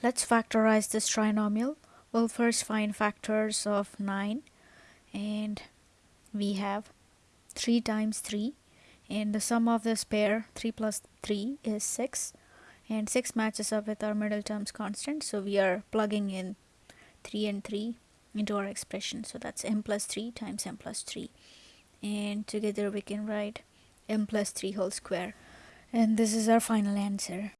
Let's factorize this trinomial. We'll first find factors of 9 and we have 3 times 3 and the sum of this pair 3 plus 3 is 6 and 6 matches up with our middle terms constant so we are plugging in 3 and 3 into our expression. So that's m plus 3 times m plus 3 and together we can write m plus 3 whole square. And this is our final answer.